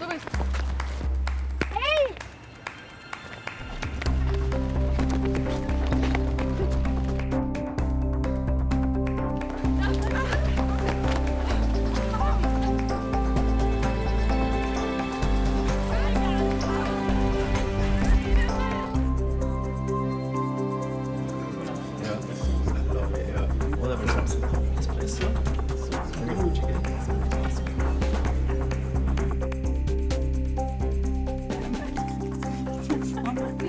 Tudo isso. Спасибо.